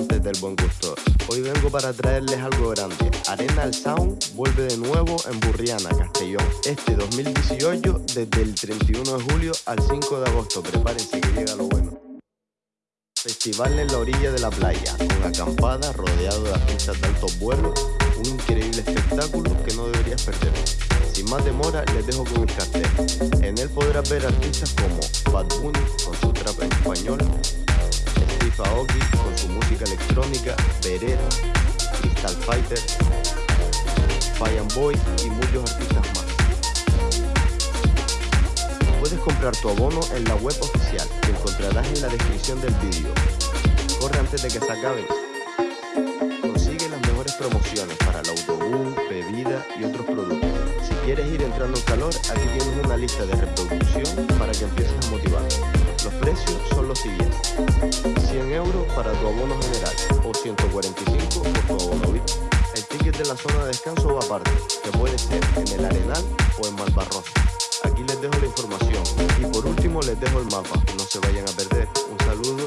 amantes del buen gusto. Hoy vengo para traerles algo grande. Arena al Sound vuelve de nuevo en Burriana, Castellón. Este 2018 desde el 31 de julio al 5 de agosto. Prepárense que llega lo bueno. Festival en la orilla de la playa, con acampada, rodeado de artistas de altos vuelos, un increíble espectáculo que no deberías perder. Sin más demora, les dejo con el cartel. En él podrás ver artistas como Bad Bunny con su trap en español, Steve Aoki su música electrónica, Verera, Crystal Fighter, Fire Boy y muchos artistas más. Puedes comprar tu abono en la web oficial que encontrarás en la descripción del vídeo. Corre antes de que se acaben. Consigue las mejores promociones para el autobús, bebida y otros productos. Si quieres ir entrando en calor, aquí tienes una lista de reproducción para tu abono general o 145 por tu abono VIP. El ticket de la zona de descanso va aparte, que puede ser en el Arenal o en Malvarrosa. Aquí les dejo la información y por último les dejo el mapa, no se vayan a perder. Un saludo,